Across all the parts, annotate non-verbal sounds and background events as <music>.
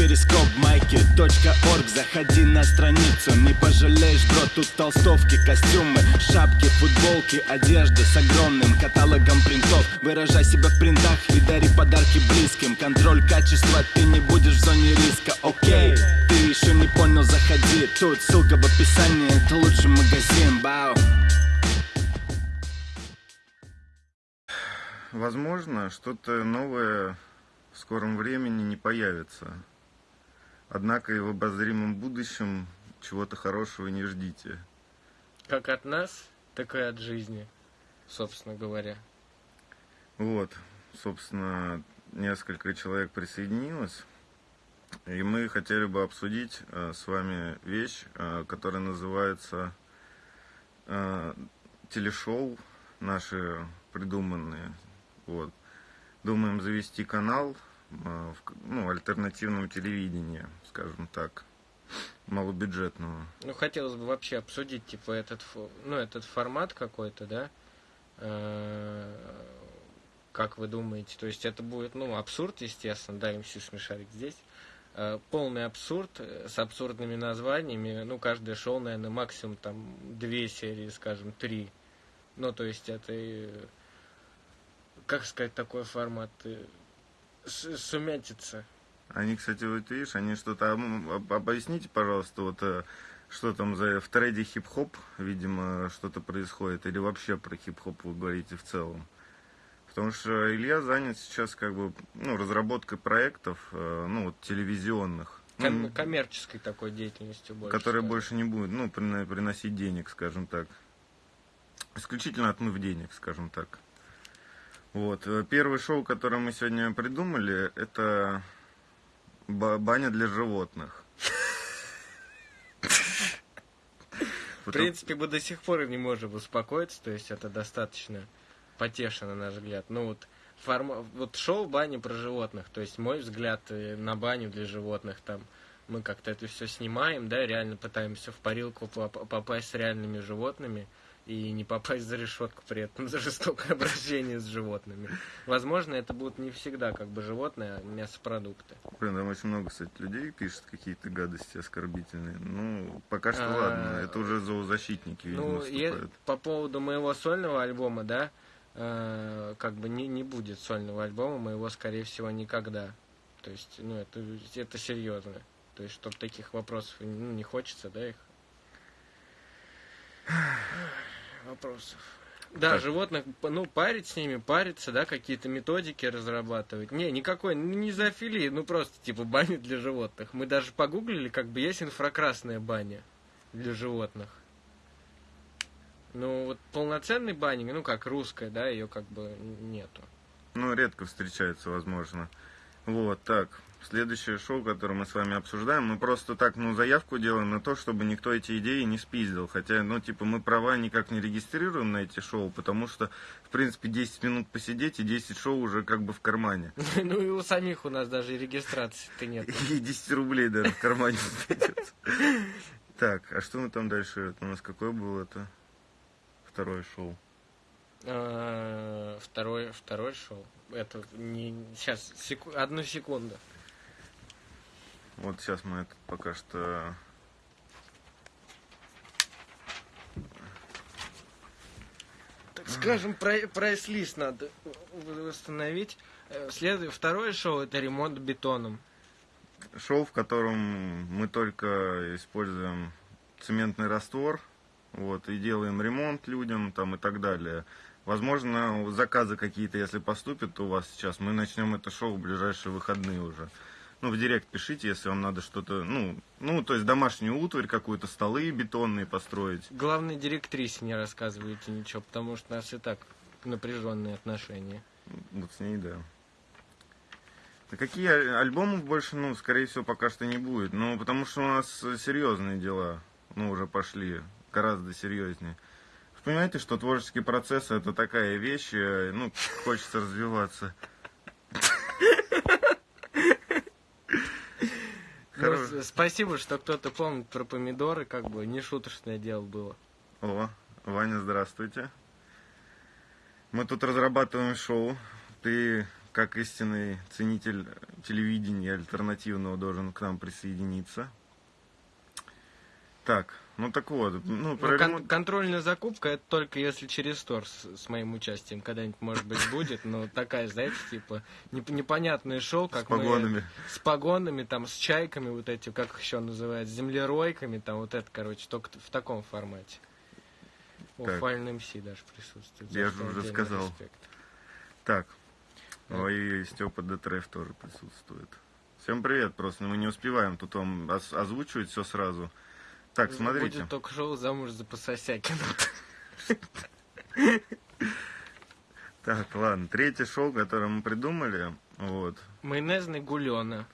перископ майки .орг. Заходи на страницу, не пожалеешь, бро Тут толстовки, костюмы, шапки, футболки Одежда с огромным каталогом принтов. Выражай себя в принтах и дари подарки близким. Контроль качества, ты не будешь в зоне риска, окей Ты еще не понял, заходи. Тут ссылка в описании, это лучший магазин, бау. Возможно, что-то новое в скором времени не появится. Однако и в обозримом будущем чего-то хорошего не ждите. Как от нас, так и от жизни, собственно говоря. Вот, собственно, несколько человек присоединилось. И мы хотели бы обсудить э, с вами вещь, э, которая называется э, телешоу наши придуманные. Вот. Думаем завести канал ну, альтернативного телевидения, скажем так, малобюджетного. Ну, хотелось бы вообще обсудить, типа, этот, ну, этот формат какой-то, да? Э, как вы думаете? То есть это будет, ну, абсурд, естественно, да, МС Смешарик здесь. Э, полный абсурд с абсурдными названиями. Ну, каждое шоу, наверное, максимум там две серии, скажем, три. Ну, то есть это как сказать, такой формат сумятица. Они, кстати, вот видишь, они что-то... Объясните, пожалуйста, вот э, что там за в трейде хип-хоп, видимо, что-то происходит, или вообще про хип-хоп вы говорите в целом? Потому что Илья занят сейчас как бы ну, разработкой проектов, э, ну вот телевизионных. Ком- коммерческой такой деятельностью больше. Которая скажем. больше не будет, ну, приносить денег, скажем так. Исключительно отмыв денег, скажем так. Вот. Э, первое шоу, которое мы сегодня придумали, это баня для животных. В принципе, мы до сих пор не можем успокоиться, то есть это достаточно потешно, на наш взгляд. Ну вот, форма... вот шоу бани про животных, то есть мой взгляд э, на баню для животных, там мы как-то это все снимаем, да, реально пытаемся в парилку попасть с реальными животными и не попасть за решетку при этом за жестокое обращение с животными. Возможно, это будут не всегда как бы животные, а мясопродукты. Блин, там очень много, кстати, людей пишет какие-то гадости оскорбительные. Ну, пока что а, ладно, это уже зоозащитники, видимо, ну, вступают. по поводу моего сольного альбома, да, э, как бы не, не будет сольного альбома моего, скорее всего, никогда. То есть, ну, это, это серьезно. То есть, чтобы таких вопросов ну, не хочется, да, их вопросов. Да, так. животных, ну, парить с ними, париться, да, какие-то методики разрабатывать. Не, никакой, ну, не зоофилии, ну, просто, типа, баня для животных. Мы даже погуглили, как бы есть инфракрасная баня для животных. Ну, вот полноценной бани, ну, как русская, да, ее как бы нету. Ну, редко встречается, возможно. Вот, так. Следующее шоу, которое мы с вами обсуждаем, мы просто так, ну, заявку делаем на то, чтобы никто эти идеи не спиздил. Хотя, ну, типа, мы права никак не регистрируем на эти шоу, потому что, в принципе, 10 минут посидеть и 10 шоу уже как бы в кармане. <laughs> Ну, и у самих у нас даже регистрации-то нет. И 10 рублей даже в кармане Так, а что мы там дальше? У нас какое было это? Второе шоу. А, второе, второе шоу. Это не... Сейчас, одну секунду. Вот сейчас мы это пока что... Так скажем, прайс-лист надо восстановить. Э, След... Второе шоу это ремонт бетоном. Шоу, в котором мы только используем цементный раствор, вот, и делаем ремонт людям там и так далее. Возможно, заказы какие-то, если поступят у вас сейчас, мы начнем это шоу в ближайшие выходные уже ну, в директ пишите, если вам надо что-то, ну, ну, то есть домашнюю утварь какую-то, столы бетонные построить. Главное, директрисе не рассказывайте ничего, потому что у нас и так напряженные отношения. Вот с ней, да. А какие альбомы больше, ну, скорее всего, пока что не будет. Ну, потому что у нас серьезные дела, ну, уже пошли, гораздо серьезнее. Понимаете, что творческий процесс это такая вещь, э, ну, хочется развиваться. Ну, спасибо, что кто-то помнит про помидоры, как бы не шуточное дело было. О, Ваня, здравствуйте. Мы тут разрабатываем шоу. Ты как истинный ценитель телевидения альтернативного должен к нам присоединиться. Так, ну так вот, ну, про ну, кон- контрольная закупка это только если через стор с, с моим участием когда-нибудь может быть будет, но такая, знаете, типа неп- непонятное шоу, как с погонами. мы с погонами, там с чайками вот эти, как их еще называют, с землеройками, там вот это, короче, только в таком формате. О, Файль МС даже присутствует. Я же уже сказал. Респект. Так, Ой, Степа Детреф тоже присутствует. Всем привет, просто мы не успеваем тут вам озвучивать все сразу. Так, смотрите. Будет только шоу «Замуж за Пососякина». Так, ладно. Третье шоу, которое мы придумали, вот. Майонезный гулёна.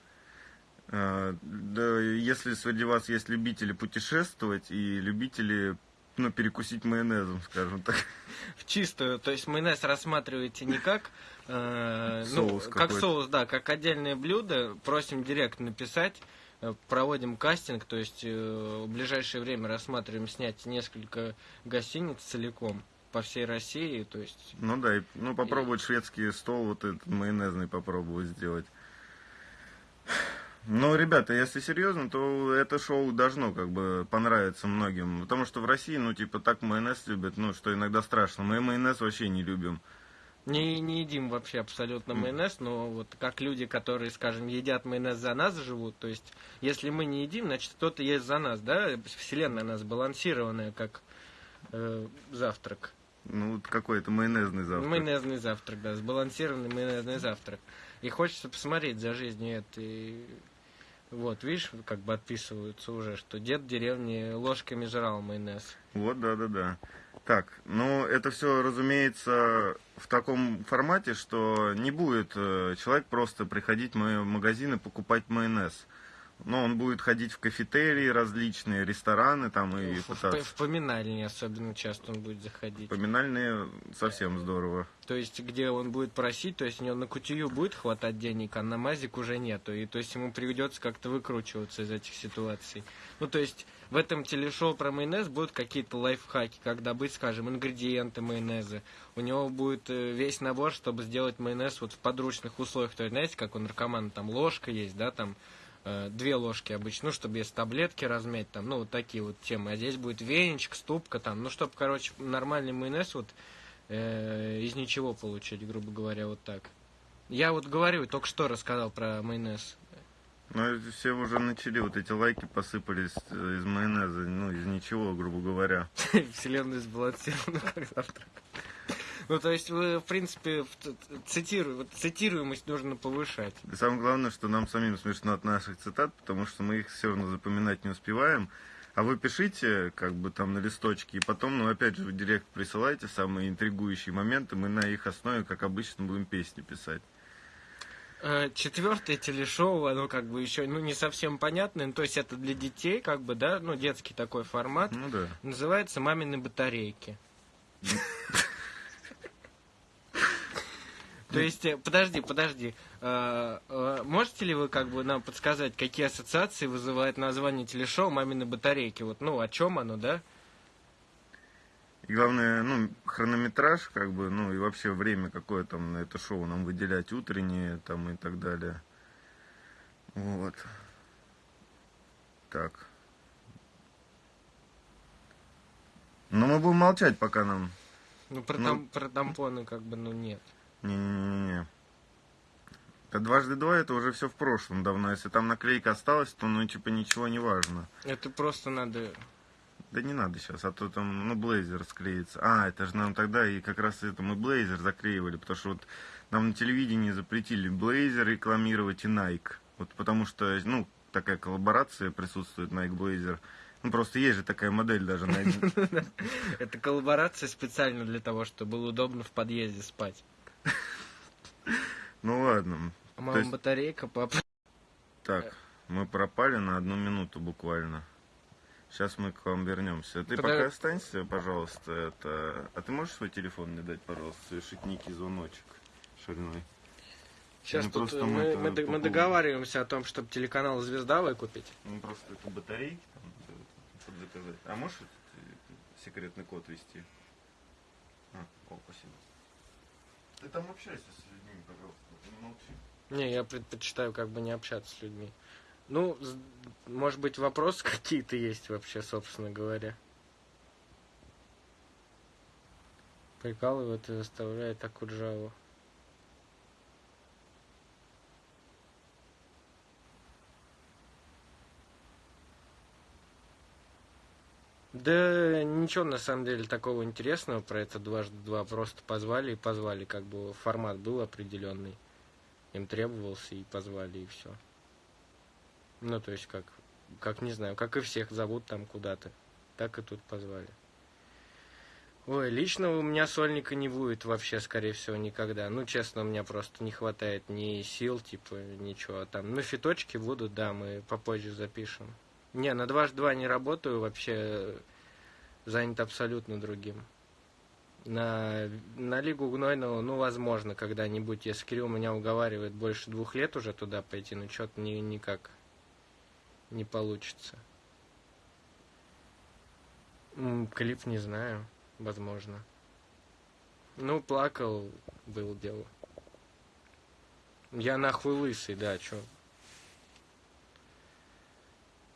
Да, если среди вас есть любители путешествовать и любители ну, перекусить майонезом, скажем так. В чистую, то есть майонез рассматриваете не как э, соус ну, как соус, да, как отдельное блюдо. Просим директ написать, э, проводим кастинг, то есть э, в ближайшее время рассматриваем снять несколько гостиниц целиком по всей России, то есть. Ну да, и, ну попробовать и... шведский стол вот этот майонезный попробовать сделать. Ну, ребята, если серьезно, то это шоу должно как бы понравиться многим. Потому что в России, ну, типа, так майонез любят, ну, что иногда страшно. Мы майонез вообще не любим. Не, не едим вообще абсолютно майонез, но вот как люди, которые, скажем, едят майонез за нас живут, то есть, если мы не едим, значит, кто-то есть за нас, да? Вселенная у нас балансированная, как э, завтрак. Ну, какой-то майонезный завтрак. Майонезный завтрак, да, сбалансированный майонезный завтрак. И хочется посмотреть за жизнью этой вот, видишь, как бы отписываются уже, что дед в деревне ложками жрал майонез. Вот, да-да-да. Так, ну это все, разумеется, в таком формате, что не будет э, человек просто приходить в мои магазины покупать майонез. Но он будет ходить в кафетерии различные, рестораны там и в, пытаться. В поминальные особенно часто он будет заходить. Поминальные совсем здорово. То есть, где он будет просить, то есть у него на кутию будет хватать денег, а на мазик уже нету. И то есть ему придется как-то выкручиваться из этих ситуаций. Ну, то есть, в этом телешоу про майонез будут какие-то лайфхаки, как добыть, скажем, ингредиенты майонеза. У него будет э, весь набор, чтобы сделать майонез вот в подручных условиях. То есть, знаете, как у наркомана, там ложка есть, да, там две ложки обычно, ну, чтобы без таблетки размять, там, ну, вот такие вот темы. А здесь будет веничек, ступка, там, ну, чтобы, короче, нормальный майонез вот э, из ничего получить, грубо говоря, вот так. Я вот говорю, только что рассказал про майонез. Ну, все уже начали, вот эти лайки посыпались из майонеза, ну, из ничего, грубо говоря. <laughs> Вселенная сбалансирована как завтрак. Ну, то есть вы, в принципе, цитиру, цитируемость нужно повышать. И самое главное, что нам самим смешно от наших цитат, потому что мы их все равно запоминать не успеваем. А вы пишите, как бы там на листочке, и потом, ну, опять же, в директ присылайте самые интригующие моменты, мы на их основе, как обычно, будем песни писать. Э, четвертое телешоу, оно как бы еще, ну, не совсем понятное, ну, то есть это для детей, как бы, да, ну, детский такой формат. Ну, да. Называется «Мамины батарейки». <laughs> То есть, э, подожди, подожди. А, а, можете ли вы как бы нам подсказать, какие ассоциации вызывает название телешоу «Мамины батарейки»? Вот, ну, о чем оно, да? И главное, ну, хронометраж, как бы, ну, и вообще время, какое там на это шоу нам выделять, утреннее, там, и так далее. Вот. Так. Но мы будем молчать, пока нам... Ну, про, ну, там, про тампоны, как бы, ну, нет. Не-не-не. Это дважды два, это уже все в прошлом давно. Если там наклейка осталась, то ну типа ничего не важно. Это просто надо... Да не надо сейчас, а то там, ну, блейзер склеится. А, это же нам тогда и как раз это мы блейзер заклеивали, потому что вот нам на телевидении запретили блейзер рекламировать и Nike. Вот потому что, ну, такая коллаборация присутствует Nike Blazer. Ну, просто есть же такая модель даже <laughs> Это коллаборация специально для того, чтобы было удобно в подъезде спать. <laughs> Ну ладно. А мама есть... батарейка, папа. Так, мы пропали на одну минуту буквально. Сейчас мы к вам вернемся. Ты Подав... пока останься, пожалуйста. Это... А ты можешь свой телефон мне дать, пожалуйста, совершить некий звоночек шальной? Сейчас ну, тут мы, мы, мы, мы договариваемся о том, чтобы телеканал «Звезда» выкупить. Ну, просто это батарейки там заказать. А можешь секретный код ввести? А, о, спасибо. Ты там общайся с людьми, пожалуйста. Не, я предпочитаю как бы не общаться с людьми. Ну, может быть, вопросы <laughs> какие-то есть вообще, собственно говоря. Прикалывает и заставляет Акуджаву. Да ничего на самом деле такого интересного про это дважды два. Просто позвали и позвали, как бы формат был определенный. Им требовался и позвали, и все. Ну, то есть как, как не знаю, как и всех зовут там куда-то. Так и тут позвали. Ой, лично у меня сольника не будет вообще, скорее всего, никогда. Ну, честно, у меня просто не хватает ни сил, типа, ничего там. Ну, фиточки будут, да, мы попозже запишем. Не, на дважды два не работаю, вообще занят абсолютно другим. На, на Лигу Гнойного, ну, возможно, когда-нибудь, если Кирилл меня уговаривает больше двух лет уже туда пойти, но что-то ни, никак не получится. Клип не знаю, возможно. Ну, плакал, был дело. Я нахуй лысый, да, чё.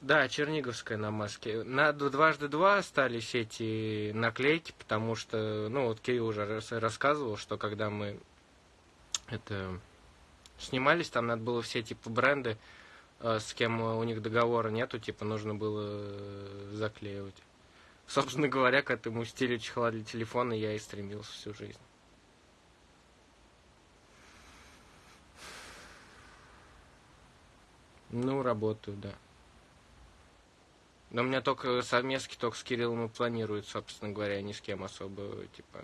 Да, Черниговская на маске. На дважды два остались эти наклейки, потому что, ну, вот Кирилл уже рассказывал, что когда мы это снимались, там надо было все типа бренды, э, с кем у них договора нету, типа нужно было э, заклеивать. Собственно говоря, к этому стилю чехла для телефона я и стремился всю жизнь. Ну, работаю, да. Но у меня только совместки только с Кириллом и планируют, собственно говоря, ни с кем особо, типа.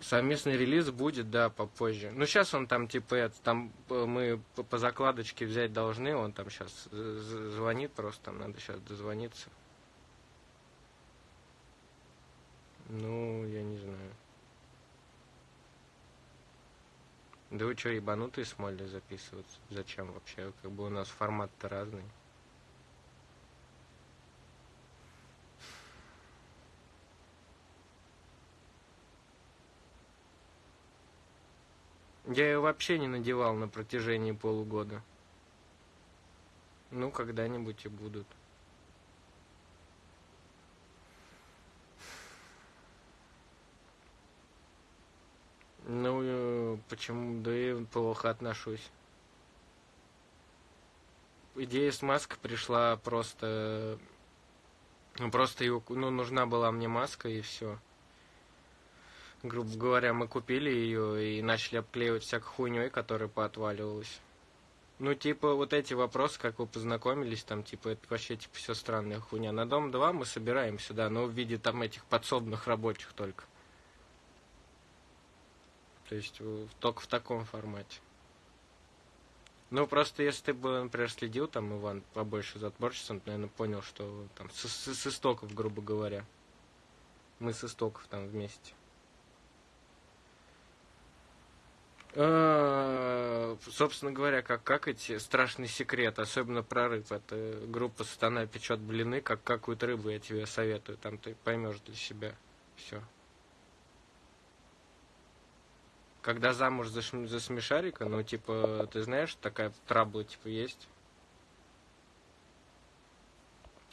Совместный релиз будет, да, попозже. Ну, сейчас он там, типа, это, там э, мы по закладочке взять должны, он там сейчас звонит просто, там надо сейчас дозвониться. Ну, я не знаю. Да вы что, ебанутые с Молли записываться? Зачем вообще? Как бы у нас формат-то разный. Я ее вообще не надевал на протяжении полугода. Ну, когда-нибудь и будут. Ну, э, почему? Да и плохо отношусь. Идея с маской пришла просто... Ну, просто ну, нужна была мне маска и все. Грубо говоря, мы купили ее и начали обклеивать всякой хуйней, которая поотваливалась. Ну, типа, вот эти вопросы, как вы познакомились, там, типа, это вообще, типа, все странная хуйня. На дом 2 мы собираем сюда, но в виде там этих подсобных рабочих только. То есть только в таком формате. Ну, просто если ты бы, например, следил, там, Иван, побольше за творчеством, ты, наверное, понял, что там с, с, с истоков, грубо говоря. Мы с истоков там вместе. А, собственно говоря, как, как эти страшный секрет, особенно прорыв. Это группа Сатана печет блины, как какую-то рыбу я тебе советую. Там ты поймешь для себя все. Когда замуж за, за смешарика, ну, типа, ты знаешь, такая трабла, типа, есть.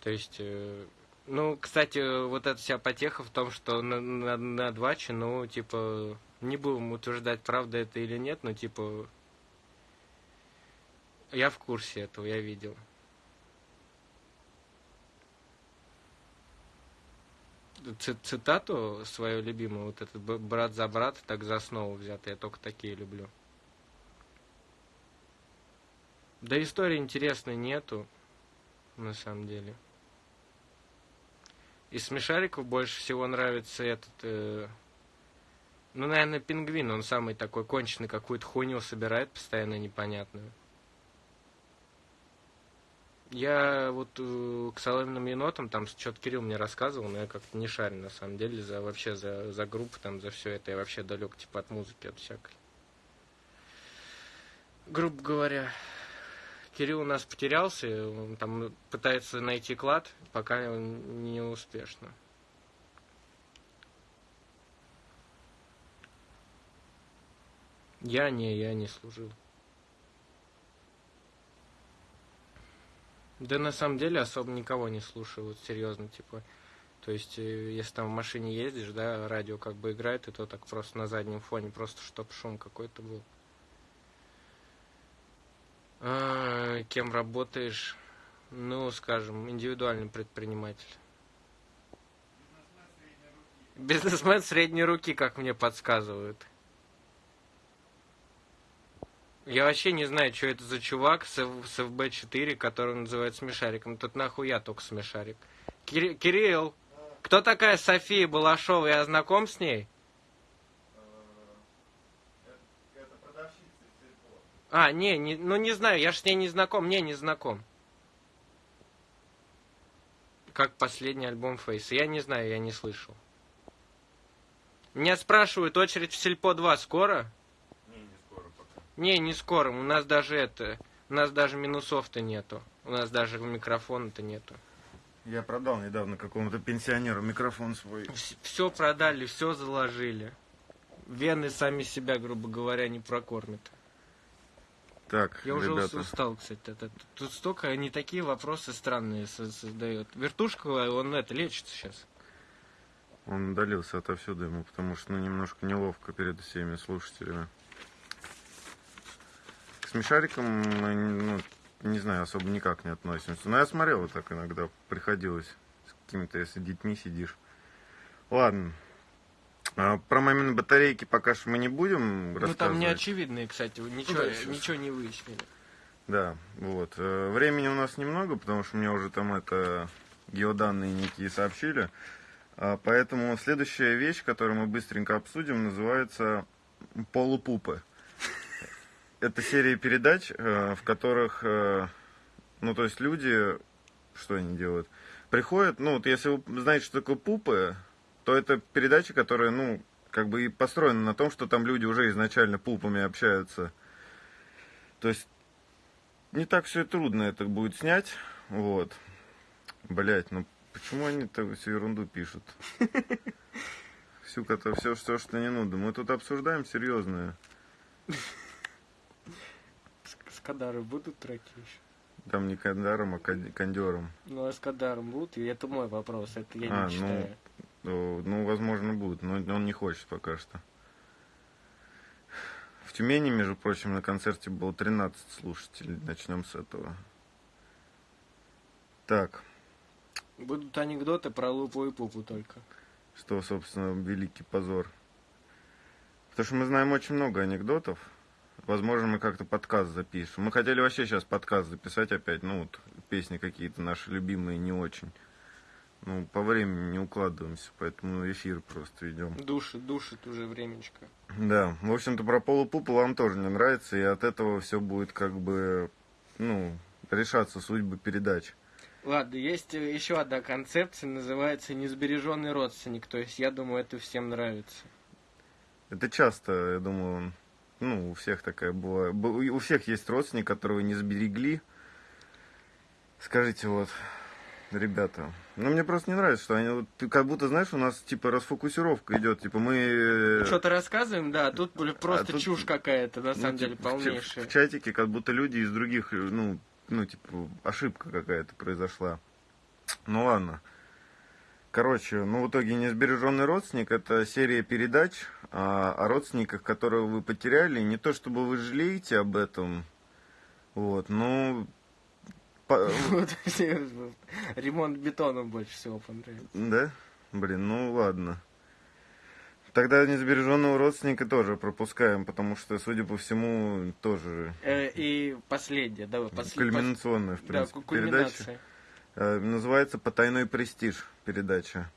То есть, э, ну, кстати, вот эта вся потеха в том, что на, на, на дваче, ну, типа, не будем утверждать, правда это или нет, но, типа, я в курсе этого, я видел. Цитату свою любимую, вот этот брат за брат, так за основу взятый, я только такие люблю. Да истории интересной нету, на самом деле. Из смешариков больше всего нравится этот, э, ну, наверное, пингвин, он самый такой конченый, какую-то хуйню собирает постоянно непонятную. Я вот э, к соломенным енотам, там что-то Кирилл мне рассказывал, но я как-то не шарю на самом деле за вообще за, за группу, там, за все это. Я вообще далек типа от музыки, от всякой. Грубо говоря, Кирилл у нас потерялся, он там пытается найти клад, пока не успешно. Я не, я не служил. Да на самом деле особо никого не слушаю, вот серьезно, типа. То есть, э, если там в машине ездишь, да, радио как бы играет, и то так просто на заднем фоне, просто чтоб шум какой-то был. А, кем работаешь? Ну, скажем, индивидуальный предприниматель. Бизнесмен средней руки, как мне подсказывают. Я вообще не знаю, что это за чувак с, с FB4, который называют смешариком. Тут нахуй я только смешарик. Кир, Кирилл, кто такая София Балашова? Я знаком с ней? А, не, не, ну не знаю, я ж с ней не знаком, не, не знаком. Как последний альбом Фейса. Я не знаю, я не слышал. Меня спрашивают, очередь в Сельпо 2 скоро? Не, не скоро пока. Не, не скоро. У нас даже это... У нас даже минусов-то нету. У нас даже микрофона-то нету. Я продал недавно какому-то пенсионеру микрофон свой. Все продали, все заложили. Вены сами себя, грубо говоря, не прокормят. Так, Я уже ребята. устал, кстати. Это, тут столько, они такие вопросы странные со- создают. Вертушка, он это, лечится сейчас. Он удалился отовсюду ему, потому что ну, немножко неловко перед всеми слушателями. Смешарикам мы, ну, не знаю, особо никак не относимся. Но я смотрел вот так иногда, приходилось с какими-то, если детьми сидишь. Ладно. А, про мамины батарейки пока что мы не будем Ну рассказывать. там не очевидные, кстати, ничего, да, сейчас. ничего не выяснили. Да, вот. Э, Времени у нас немного, потому что мне уже там это геоданные некие сообщили. А, Поэтому следующая вещь, которую мы быстренько обсудим, называется «Полупупы». Это серия передач, э, в которых, э, ну, то есть люди, что они делают? Приходят, ну, вот если вы знаете, что такое пупы, то это передача, которая, ну, как бы и построена на том, что там люди уже изначально пупами общаются. То есть не так все и трудно это будет снять. Вот. Блять, ну почему они так всю ерунду пишут? Всю, все, все, что не нужно. Мы тут обсуждаем серьезное. Кадаром будут треки еще? Там не кандаром, а кон- кондером. Ну, а с Кадаром будут? И это мой вопрос, это я А, не ну, читаю. Ну, ну, возможно, будет, но он не хочет пока что. В Тюмени, между прочим, на концерте было 13 слушателей. Начнем с этого. Так, Будут анекдоты про Лупу и Пупу только. что, собственно, великий позор. Потому что мы знаем очень много анекдотов. Возможно, мы как-то подкаст запишем. Мы хотели вообще сейчас подкаст записать опять. Ну, вот, песни какие-то наши любимые не очень. Ну, по времени не укладываемся, поэтому эфир просто ведем. Душит, душит уже времечко. Да, в общем-то, про полупупу вам тоже не нравится, и от этого все будет как бы, ну, решаться судьбы передач. Ладно, есть э, еще одна концепция, называется несбереженный родственник. То есть, я думаю, это всем нравится. Это часто, я думаю, ну, у всех такая была. У всех есть родственник, которого не сберегли. Скажите, вот, ребята, ну, мне просто не нравится, что они, вот, ты как будто, знаешь, у нас, типа, расфокусировка идет, типа, мы... э, Что-то рассказываем, да, а тут блин, просто тут, чушь какая-то, на ну, самом типа, деле, в ча- полнейшая. В, чатике как будто люди из других, э, ну, ну, типа, ошибка какая-то произошла. Ну, ладно. Короче, ну, в итоге «Несбереженный родственник» — это серия передач о, о родственниках, которых вы потеряли. Не то, чтобы вы жалеете об этом, вот, ну... по- <laughs> Вот, <laughs> Ремонт бетоном больше всего понравился. Да? Блин, ну ладно. Тогда несбереженного родственника тоже пропускаем, потому что, судя по всему, тоже Э, И последнее, давай, последнее. кульминационная, в Да, принципе, ку- передача. Э, Называется «Потайной престиж» передача.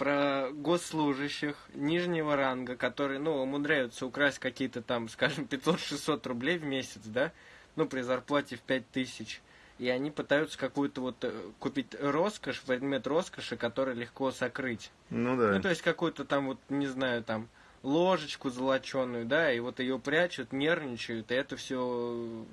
Про госслужащих нижнего ранга, которые, ну, умудряются украсть какие-то там, скажем, 500-600 рублей в месяц, да, ну, при зарплате в 5000. И они пытаются какую-то вот э, купить роскошь, предмет роскоши, который легко сокрыть. Ну да. Ну, то есть какую-то там, вот, не знаю, там, ложечку золоченую, да, и вот ее прячут, нервничают, и это все,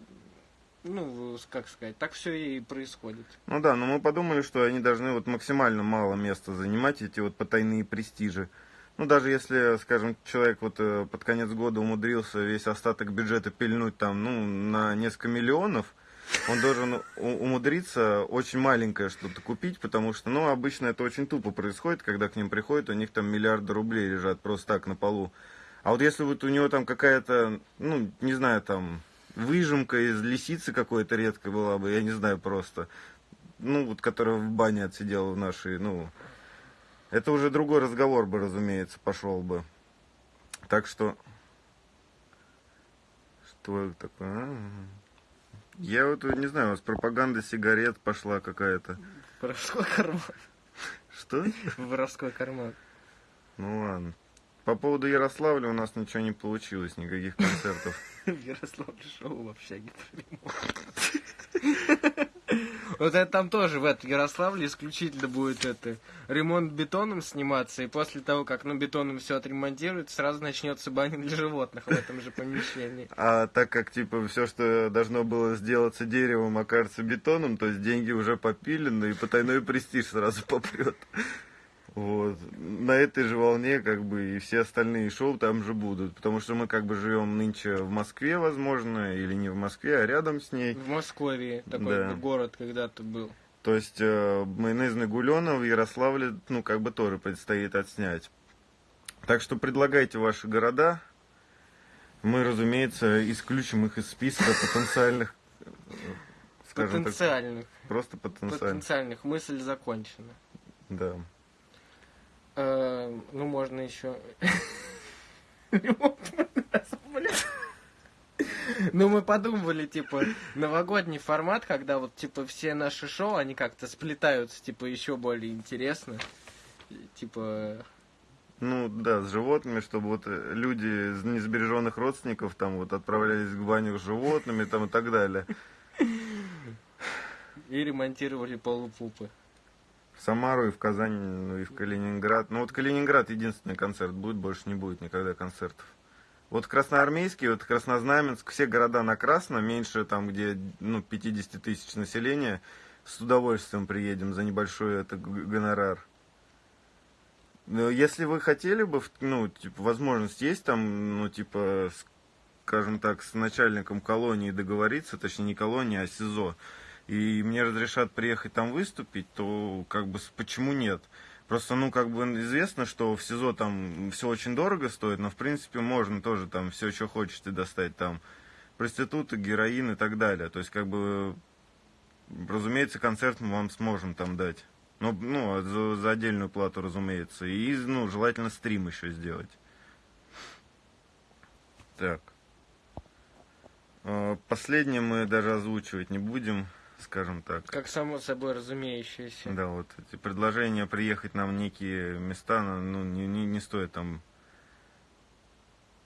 ну, как сказать, так все и происходит. Ну да, но мы подумали, что они должны вот максимально мало места занимать, эти вот потайные престижи. Ну, даже если, скажем, человек вот э, под конец года умудрился весь остаток бюджета пильнуть там, ну, на несколько миллионов, он должен умудриться очень маленькое что-то купить, потому что, ну, обычно это очень тупо происходит, когда к ним приходят, у них там миллиарды рублей лежат просто так на полу. А вот если вот у него там какая-то, ну, не знаю, там, выжимка из лисицы какой-то редкой была бы, я не знаю просто, ну, вот которая в бане отсидела в нашей, ну, это уже другой разговор бы, разумеется, пошел бы. Так что... Что это такое? А? Я вот не знаю, у вас пропаганда сигарет пошла какая-то. Воровской карман. Что? Воровской карман. Ну ладно. По поводу Ярославля у нас ничего не получилось, никаких концертов. <laughs> В Ярославле шоу вообще не Вот это там тоже в этом Ярославле исключительно будет это ремонт бетоном сниматься, и после того, как ну бетоном все отремонтируют, сразу начнется баня для животных в этом же помещении. <laughs> А так как типа все, что должно было сделаться деревом, окажется бетоном, то есть деньги уже попилены, и потайной престиж сразу попрет. Вот. На этой же волне, как бы, и все остальные шоу там же будут. Потому что мы, как бы, живем нынче в Москве, возможно, или не в Москве, а рядом с ней. В Москве такой да. город когда-то был. То есть, э, майонезный гулена в Ярославле, ну, как бы, тоже предстоит отснять. Так что предлагайте ваши города. Мы, разумеется, исключим их из списка потенциальных Потенциальных. Так, просто потенциальных. Потенциальных. Мысль закончена. Да. Э, ну, можно еще... Ну, мы подумывали, типа, новогодний формат, когда вот, типа, все наши шоу, они как-то сплетаются, типа, еще более интересно. Типа... Ну, да, с животными, чтобы вот люди из несбереженных родственников там вот отправлялись к баню с животными там и так далее. И ремонтировали полупупы в Самару и в Казань, ну и в Калининград. Ну вот Калининград единственный концерт будет, больше не будет никогда концертов. Вот Красноармейский, вот Краснознаменск, все города на Красно, меньше там, где ну, 50 тысяч населения, с удовольствием приедем за небольшой это гонорар. Но если вы хотели бы, ну, типа, возможность есть там, ну, типа, скажем так, с начальником колонии договориться, точнее, не колонии, а СИЗО, и мне разрешат приехать там выступить, то как бы почему нет? Просто, ну, как бы известно, что в СИЗО там все очень дорого стоит, но, в принципе, можно тоже там все, что хочете достать там. Проституты, героин и так далее. То есть, как бы, разумеется, концерт мы вам сможем там дать. Ну, ну за, за отдельную плату, разумеется. И, ну, желательно стрим еще сделать. Так. А, последнее мы даже озвучивать не будем скажем так. Как само собой разумеющееся. Да, вот эти предложения приехать нам в некие места, ну, не, не, не стоит там...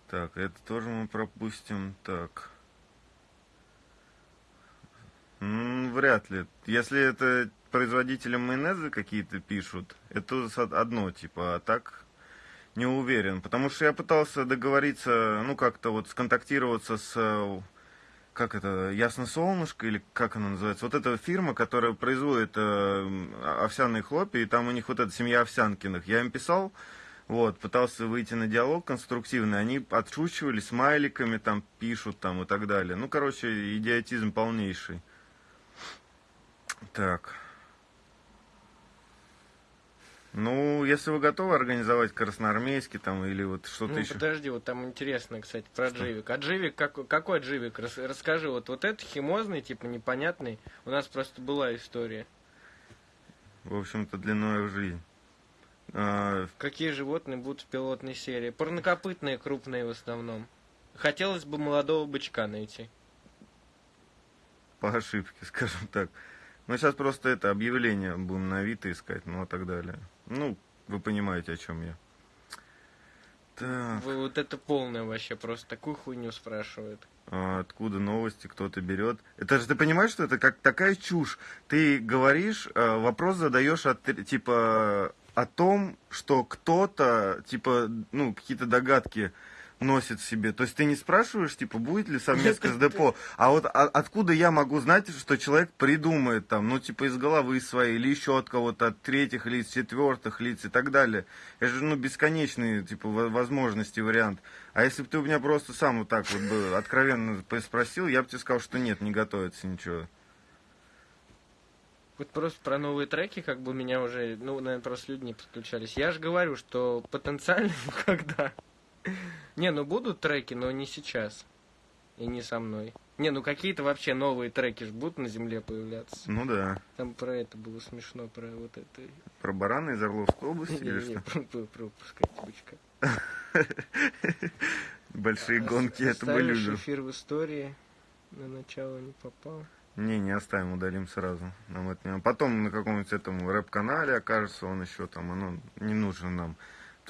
Так, это тоже мы пропустим. Так. Ну, вряд ли. Если это производители майонеза какие-то пишут, это одно, типа, а так не уверен. Потому что я пытался договориться, ну, как-то вот сконтактироваться с как это, Ясно Солнышко, или как она называется, вот эта фирма, которая производит э, овсяные хлопья, и там у них вот эта семья Овсянкиных. Я им писал, вот, пытался выйти на диалог конструктивный, они отшучивали, смайликами там пишут там и так далее. Ну, короче, идиотизм полнейший. Так. Ну, если вы готовы организовать красноармейский там или вот что-то ну, еще. подожди, вот там интересно, кстати, про что? дживик. А дживик, как, какой дживик? Рас, расскажи, вот, вот это химозный, типа непонятный. У нас просто была история. В общем-то, длиной в жизнь. А... Какие животные будут в пилотной серии? Парнокопытные, крупные в основном. Хотелось бы молодого бычка найти. По ошибке, <laughs> скажем так. Ну, сейчас просто это объявление будем на Авито искать, ну, и так далее. Ну, вы понимаете, о чем я. Так. Вы вот это полное вообще, просто такую хуйню спрашивают. А откуда новости, кто-то берет. Это же ты понимаешь, что это как такая чушь. Ты говоришь, а, вопрос задаешь от, типа о том, что кто-то, типа, ну, какие-то догадки носит себе. То есть ты не спрашиваешь, типа, будет ли совместка с <laughs> депо, а вот а, откуда я могу знать, что человек придумает там, ну, типа, из головы своей, или еще от кого-то, от третьих лиц, четвертых лиц и так далее. Это же, ну, бесконечные, типа, возможности, вариант. А если бы ты у меня просто сам вот так вот бы откровенно спросил, я бы тебе сказал, что нет, не готовится ничего. Вот просто про новые треки, как бы меня уже, ну, наверное, просто люди не подключались. Я же говорю, что потенциально <laughs> когда не, ну будут треки, но не сейчас. И не со мной. Не, ну какие-то вообще новые треки ж будут на земле появляться. Ну да. Там про это было смешно, про вот это. Про барана из Орловской области или что? Про, про бычка. <laughs> Большие гонки, это мы любим. эфир в истории на начало не попал. Не, не оставим, удалим сразу. Нам это не... Потом на каком-нибудь этом рэп-канале окажется он еще там, оно не нужно нам.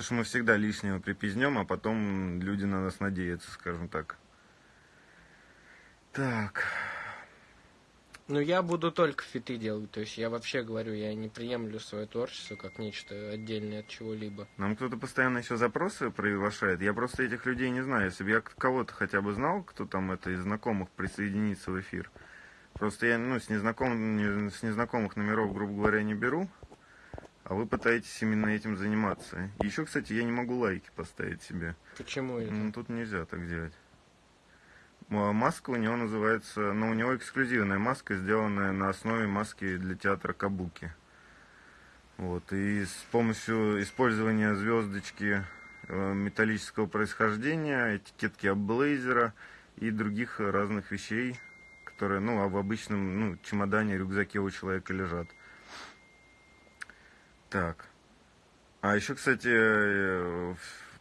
Потому что мы всегда лишнего припизнем, а потом люди на нас надеются, скажем так. Так. Ну, я буду только фиты делать. То есть я вообще говорю, я не приемлю свое творчество как нечто отдельное от чего-либо. Нам кто-то постоянно еще запросы приглашает. Я просто этих людей не знаю. Если бы я кого-то хотя бы знал, кто там это из знакомых присоединится в эфир. Просто я ну, с, незнаком, с незнакомых номеров, грубо говоря, не беру. А вы пытаетесь именно этим заниматься. Еще, кстати, я не могу лайки поставить себе. Почему это? Ну, тут нельзя так делать. А маска у него называется, ну, у него эксклюзивная маска, сделанная на основе маски для театра Кабуки. Вот, и с помощью использования звездочки э, металлического происхождения, этикетки облейзера и других разных вещей, которые, ну, а в обычном, ну, чемодане, рюкзаке у человека лежат. Так. А еще, кстати, э,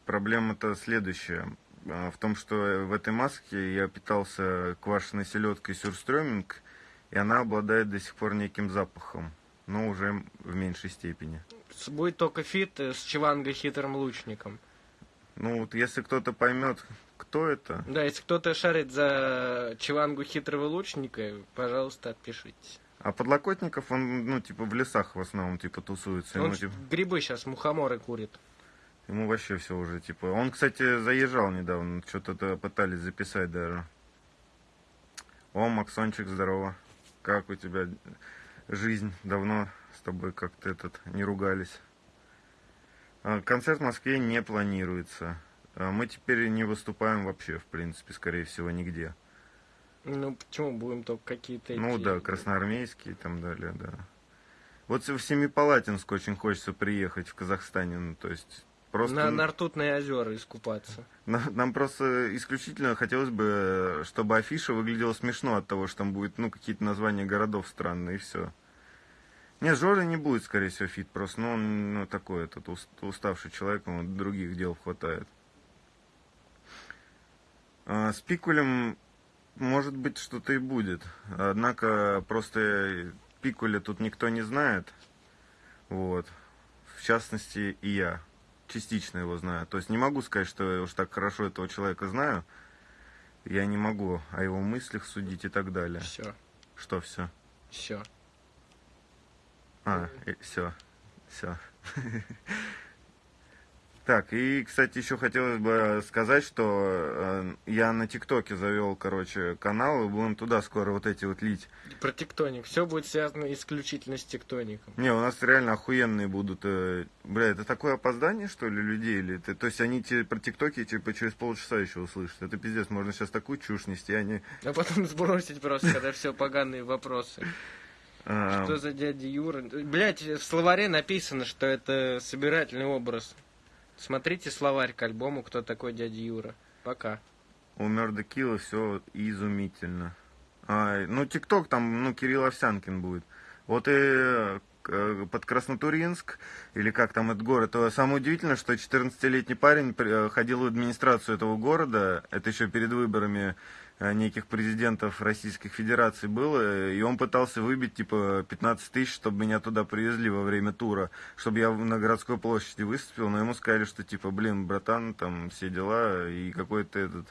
проблема-то следующая. А, в том, что в этой маске я питался квашеной селедкой сюрстрёминг, и она обладает до сих пор неким запахом, но уже в меньшей степени. Будет только feat с Чиванго хитрым лучником. Ну вот если кто-то поймет, кто это. Да, если кто-то шарит за Чивангу хитрого лучника, пожалуйста, отпишитесь. А подлокотников он, ну, типа, в лесах в основном, типа, тусуется. Он ему, типа... грибы сейчас, мухоморы курит. Ему вообще все уже, типа... Он, кстати, заезжал недавно, что-то пытались записать даже. О, Максончик, здорово. Как у тебя жизнь? Давно с тобой как-то этот не ругались. А, концерт в Москве не планируется. А, мы теперь не выступаем вообще, в принципе, скорее всего, нигде. Ну, почему будем только какие-то Ну эти... да, красноармейские и там далее, да. Вот в Семипалатинск очень хочется приехать в Казахстане, ну, то есть просто... На, на ртутные озера искупаться. Нам просто исключительно хотелось бы, чтобы афиша выглядела смешно от того, что там будет, ну, какие-то названия городов странные, и все. Нет, Жоры не будет, скорее всего, фит, просто, ну, он ну, такой, этот уставший человек, ему других дел хватает. А, с Пикулем может быть, что-то и будет. Однако просто Пикуля тут никто не знает. Вот. В частности, и я. Частично его знаю. То есть не могу сказать, что я уж так хорошо этого человека знаю. Я не могу о его мыслях судить и так далее. Все. Что все? Все. А, все. Все. <laughs> Так, и, кстати, еще хотелось бы сказать, что э, я на ТикТоке завел, короче, канал, и будем туда скоро вот эти вот лить. Про тектоник. Все будет связано исключительно с тектоником. Не, у нас реально охуенные будут. Э, бля, это такое опоздание, что ли, людей? Или это, то есть они те, про ТикТоки типа через полчаса еще услышат. Это пиздец, можно сейчас такую чушь нести, они... А потом сбросить просто, когда все поганые вопросы. А. Что за дядя Юра? Блять, в словаре написано, что это собирательный образ. Смотрите словарь к альбому «Кто такой дядя Юра». Пока. У Мерда Килла все изумительно. А, ну, ТикТок там, ну, Кирилл Овсянкин будет. Вот и э, под Краснотуринск, или как там этот город, то самое удивительное, что 14-летний парень э, ходил в администрацию этого города, это еще перед выборами Э, неких президентов Российских Федераций было, и он пытался выбить, типа, 15 тысяч, чтобы меня туда привезли во время тура, чтобы я на городской площади выступил, но ему сказали, что, типа, блин, братан, там все дела, и какой-то этот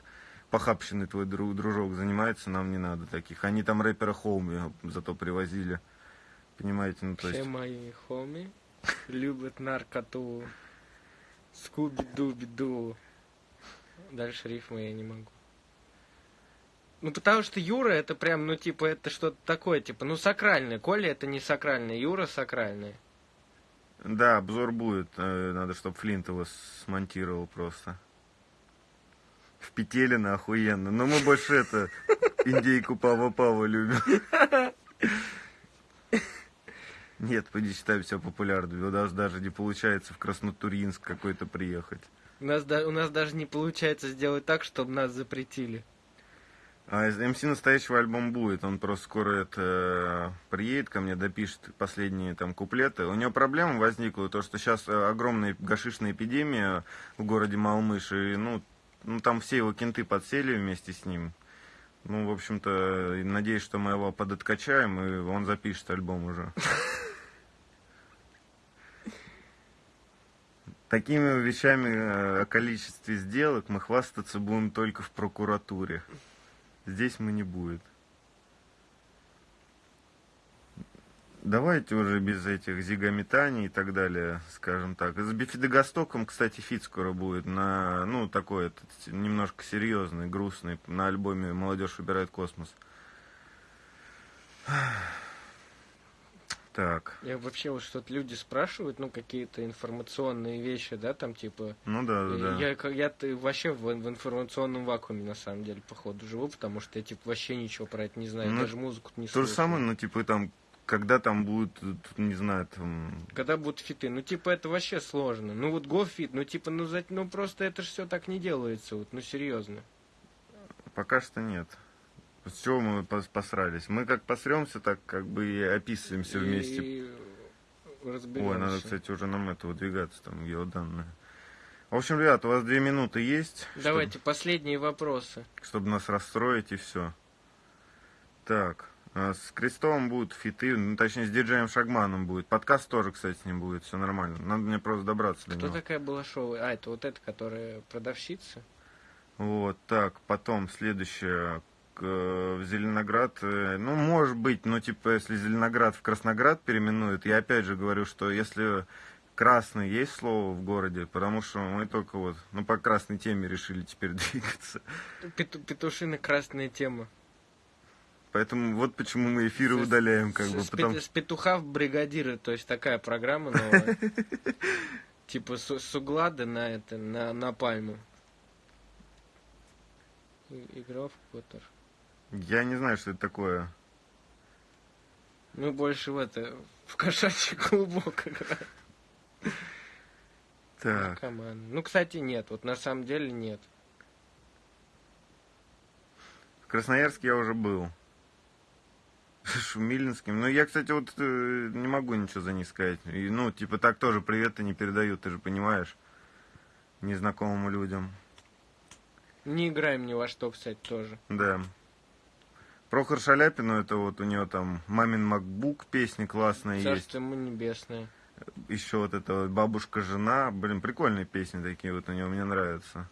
похабщенный твой друг, дружок занимается, нам не надо таких. Они там рэпера Хоуми зато привозили. Понимаете, ну то есть... Все мои хоми любят наркоту. Скуби-дуби-ду. Дальше рифмы я не могу. Ну, потому что Юра это прям, ну, типа, это что-то такое, типа, ну, сакральное. Коля это не сакральное, Юра сакральное. Да, обзор будет. Э, надо, чтобы Флинт его смонтировал просто. В Петелино охуенно. Но мы больше это, индейку Пава Пава любим. Нет, поди считай себя популярным. У нас даже не получается в Краснотуринск какой-то приехать. У нас, у нас даже не получается сделать так, чтобы нас запретили. А МС настоящего альбом будет. Он просто скоро это приедет ко мне, допишет последние там куплеты. У него проблема возникла, то что сейчас э, огромная гашишная эпидемия в городе Малмыш, и ну, ну там все его кенты подсели вместе с ним. Ну, в общем-то, надеюсь, что мы его подоткачаем, и он запишет альбом уже. Такими вещами э, о количестве сделок мы хвастаться будем только в прокуратуре. Здесь мы не будет. Давайте уже без этих зигометаний и так далее, скажем так. С Бифидогостоком, кстати, feat скоро будет на, ну, такой, этот, немножко серьезный, грустный, на альбоме «Молодежь выбирает космос». Так. Я вообще вот что-то люди спрашивают, ну, какие-то информационные вещи, да, там, типа... Ну да, да, да. Я, я, я вообще в, в информационном вакууме, на самом деле, походу, живу, потому что я, типа, вообще ничего про это не знаю, ну, даже музыку не слушаю. То же самое, ну, типа, там, когда там будут, не знаю, там... Когда будут фиты, ну, типа, это вообще сложно. Ну, вот гофит, ну, типа, ну, за, ну, просто это же все так не делается, вот, ну, серьезно. Пока что нет. С чего мы посрались? Мы как посремся, так как бы и описываемся и... вместе. Ой, надо, кстати, уже нам это выдвигаться, там, геоданные. В общем, ребят, у вас две минуты есть. Давайте, чтобы, последние вопросы. Чтобы нас расстроить и все. Так, а с Крестовым будут фиты, ну, точнее, с диджеем Шагманом будет. Подкаст тоже, кстати, с ним будет, все нормально. Надо мне просто добраться Кто до него. Кто такая была шоу? А, это вот эта, которая продавщица? Вот, так, потом следующее Э, в Зеленоград, э, ну, может быть, но типа, если Зеленоград в Красноград переименуют, я опять же говорю, что если красный есть слово в городе, потому что мы только вот, ну, по красной теме решили теперь <laughs> двигаться. Пету, петушина красная тема. Поэтому вот почему мы эфиры с, удаляем, как с, бы. С, потому... с петуха в бригадиры, то есть такая программа новая. <laughs> Типа с углада на это, на, на пальму. Игра в Поттер. Я не знаю, что это такое. Мы больше в это, в кошачий клубок играем. Так. Команда. Ну, кстати, нет. Вот на самом деле нет. В Красноярске я уже был. <laughs> Шумилинским. Ну, я, кстати, вот э, не могу ничего за них сказать. И, ну, типа, так тоже привет не передают, ты же понимаешь, незнакомым людям. Не играем ни во что, кстати, тоже. Да. Прохор Шаляпину, это вот у него там «Мамин Макбук» песни классные Царство есть. Ему небесное. Еще вот это вот «Бабушка-жена». Блин, прикольные песни такие вот у него, мне нравятся.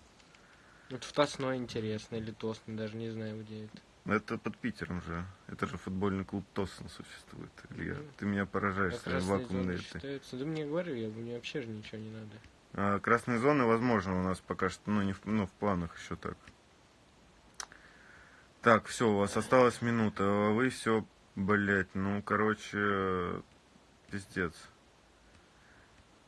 Вот в Тосной интересно, или Тосный, даже не знаю, где это. Это под Питером же. Это же футбольный клуб Тосно существует. Илья, mm. ты меня поражаешь а своей вакуумной этой. Да мне говорю, я, мне вообще же ничего не надо. А, красные зоны, возможно, у нас пока что, ну, не в, ну, в планах еще так. Так, все, у вас осталась минута. Вы все, блять, ну, короче, пиздец.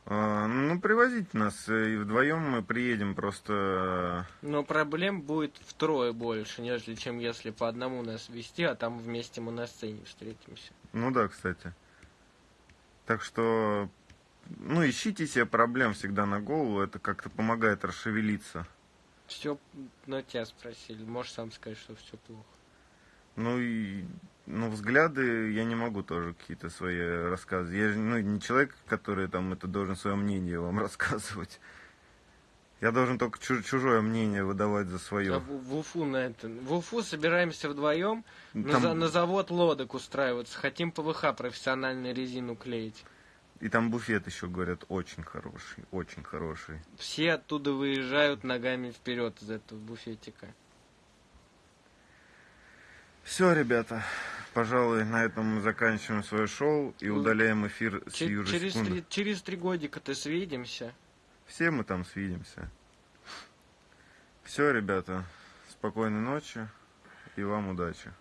А, ну, привозите нас, э, и вдвоем мы приедем просто... Но проблем будет втрое больше, нежели чем если по одному нас вести, а там вместе мы на сцене встретимся. Ну да, кстати. Так что, ну, ищите себе проблем всегда на голову, это как-то помогает расшевелиться. Все на тебя спросили. Можешь сам сказать, что все плохо. Ну и ну, взгляды я не могу тоже какие-то свои рассказы. Я же ну, не человек, который там это должен свое мнение вам <laughs> рассказывать. Я должен только чужое мнение выдавать за свое. А в, Уфу на это. В Уфу собираемся вдвоем там... на, на завод лодок устраиваться. Хотим ПВХ профессиональную резину клеить. И там буфет еще, говорят, очень хороший, очень хороший. Все оттуда выезжают ногами вперед из этого буфетика. Все, ребята, пожалуй, на этом мы заканчиваем свое шоу и удаляем эфир с Ч- через три, через три годика-то свидимся. Все мы там свидимся. Все, ребята, спокойной ночи и вам удачи.